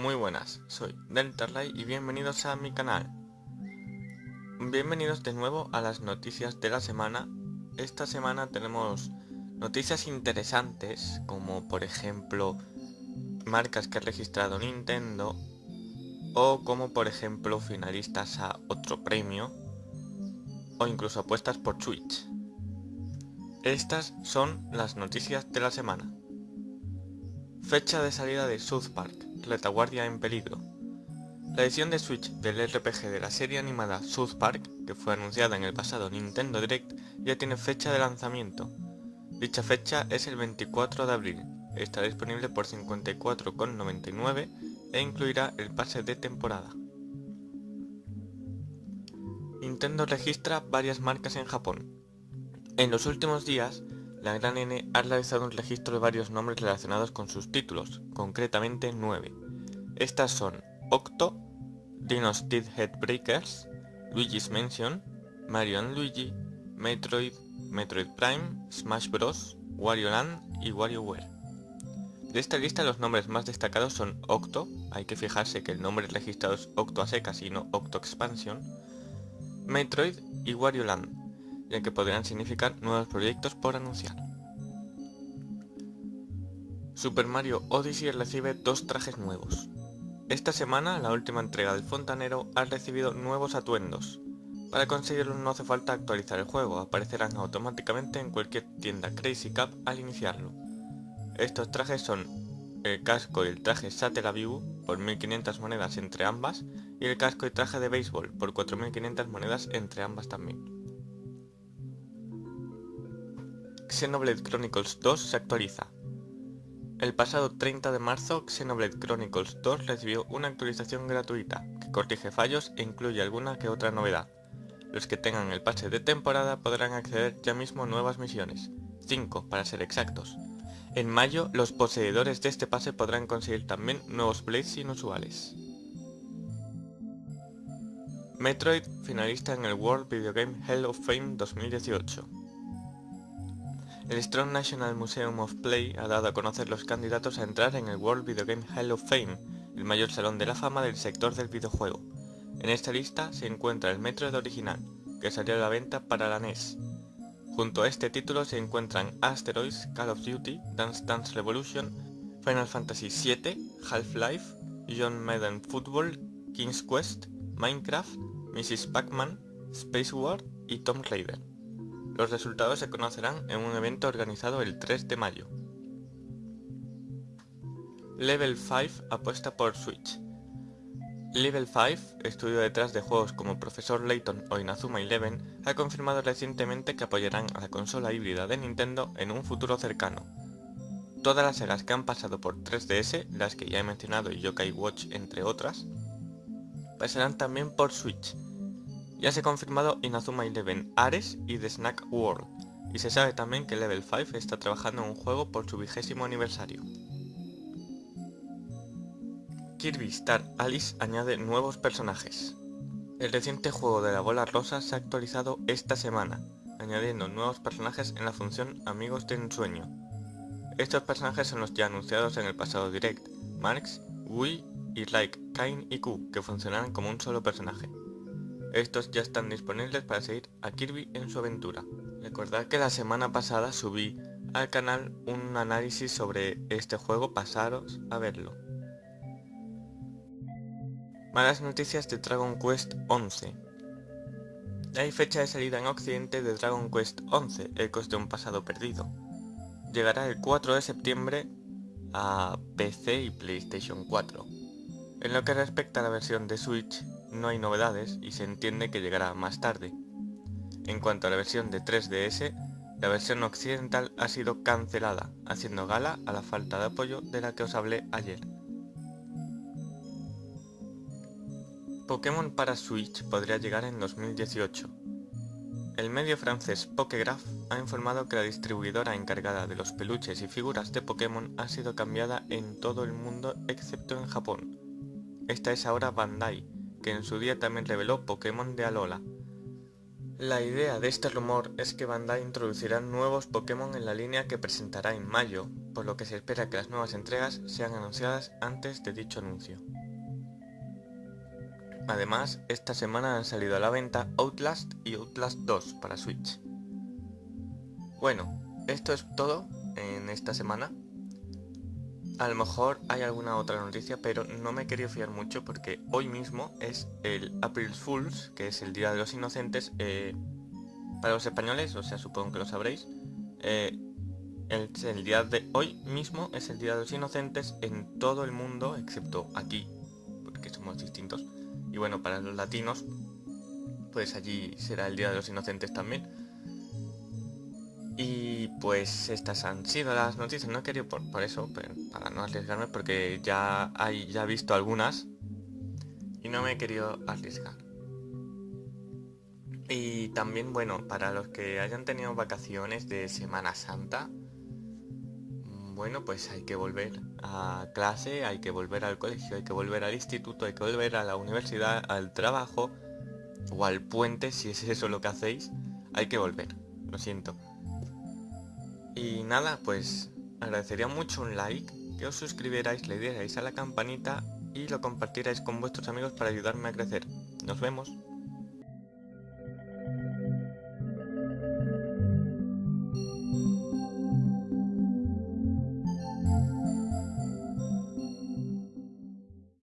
Muy buenas, soy Deltarlay y bienvenidos a mi canal. Bienvenidos de nuevo a las noticias de la semana. Esta semana tenemos noticias interesantes, como por ejemplo marcas que ha registrado Nintendo, o como por ejemplo finalistas a otro premio, o incluso apuestas por Switch. Estas son las noticias de la semana. Fecha de salida de South Park, Retaguardia en peligro. La edición de Switch del RPG de la serie animada South Park, que fue anunciada en el pasado Nintendo Direct, ya tiene fecha de lanzamiento. Dicha fecha es el 24 de abril, estará disponible por 54,99 e incluirá el pase de temporada. Nintendo registra varias marcas en Japón. En los últimos días, la Gran N ha realizado un registro de varios nombres relacionados con sus títulos, concretamente 9. Estas son Octo, Dino's Headbreakers, Luigi's Mansion, Mario Luigi, Metroid, Metroid Prime, Smash Bros, Wario Land y WarioWare. De esta lista los nombres más destacados son Octo, hay que fijarse que el nombre registrado es Octo a secas y Octo Expansion, Metroid y Wario Land, ya que podrían significar nuevos proyectos por anunciar. Super Mario Odyssey recibe dos trajes nuevos. Esta semana, la última entrega del fontanero ha recibido nuevos atuendos. Para conseguirlo no hace falta actualizar el juego, aparecerán automáticamente en cualquier tienda Crazy Cup al iniciarlo. Estos trajes son el casco y el traje Satellaview por 1500 monedas entre ambas y el casco y traje de béisbol por 4500 monedas entre ambas también. Xenoblade Chronicles 2 se actualiza. El pasado 30 de marzo, Xenoblade Chronicles 2 recibió una actualización gratuita, que corrige fallos e incluye alguna que otra novedad. Los que tengan el pase de temporada podrán acceder ya mismo a nuevas misiones, 5 para ser exactos. En mayo, los poseedores de este pase podrán conseguir también nuevos blades inusuales. Metroid finalista en el World Video Game Hall of Fame 2018. El Strong National Museum of Play ha dado a conocer los candidatos a entrar en el World Video Game Hall of Fame, el mayor salón de la fama del sector del videojuego. En esta lista se encuentra el Metroid original, que salió a la venta para la NES. Junto a este título se encuentran Asteroids, Call of Duty, Dance Dance Revolution, Final Fantasy VII, Half-Life, John Madden Football, King's Quest, Minecraft, Mrs. Pac-Man, Space War y Tomb Raider. Los resultados se conocerán en un evento organizado el 3 de mayo. Level 5 apuesta por Switch. Level 5, estudio detrás de juegos como Profesor Layton o Inazuma Eleven, ha confirmado recientemente que apoyarán a la consola híbrida de Nintendo en un futuro cercano. Todas las sagas que han pasado por 3DS, las que ya he mencionado y Yokai Watch entre otras, pasarán también por Switch, ya se ha confirmado Inazuma Eleven Ares y The Snack World, y se sabe también que Level 5 está trabajando en un juego por su vigésimo aniversario. Kirby Star Alice añade nuevos personajes. El reciente juego de la bola rosa se ha actualizado esta semana, añadiendo nuevos personajes en la función Amigos de Ensueño. Estos personajes son los ya anunciados en el pasado direct, Marx, Wii y Like, Kain y Q, que funcionarán como un solo personaje. Estos ya están disponibles para seguir a Kirby en su aventura. Recordad que la semana pasada subí al canal un análisis sobre este juego, pasaros a verlo. Malas noticias de Dragon Quest 11. Hay fecha de salida en occidente de Dragon Quest 11, Ecos de un pasado perdido. Llegará el 4 de septiembre a PC y PlayStation 4. En lo que respecta a la versión de Switch, no hay novedades y se entiende que llegará más tarde. En cuanto a la versión de 3DS, la versión occidental ha sido cancelada, haciendo gala a la falta de apoyo de la que os hablé ayer. Pokémon para Switch podría llegar en 2018. El medio francés Pokégraph ha informado que la distribuidora encargada de los peluches y figuras de Pokémon ha sido cambiada en todo el mundo excepto en Japón. Esta es ahora Bandai, que en su día también reveló Pokémon de Alola. La idea de este rumor es que Bandai introducirá nuevos Pokémon en la línea que presentará en mayo, por lo que se espera que las nuevas entregas sean anunciadas antes de dicho anuncio. Además, esta semana han salido a la venta Outlast y Outlast 2 para Switch. Bueno, esto es todo en esta semana. A lo mejor hay alguna otra noticia, pero no me quería fiar mucho porque hoy mismo es el April Fools, que es el Día de los Inocentes. Eh, para los españoles, o sea, supongo que lo sabréis. Eh, el, el, día de hoy mismo es el Día de los Inocentes en todo el mundo, excepto aquí, porque somos distintos. Y bueno, para los latinos, pues allí será el Día de los Inocentes también. Y pues estas han sido las noticias, no he querido por, por eso, para no arriesgarme, porque ya, hay, ya he visto algunas y no me he querido arriesgar. Y también, bueno, para los que hayan tenido vacaciones de Semana Santa, bueno, pues hay que volver a clase, hay que volver al colegio, hay que volver al instituto, hay que volver a la universidad, al trabajo o al puente, si es eso lo que hacéis, hay que volver, lo siento. Y nada, pues agradecería mucho un like, que os suscribierais, le dierais a la campanita y lo compartierais con vuestros amigos para ayudarme a crecer. Nos vemos.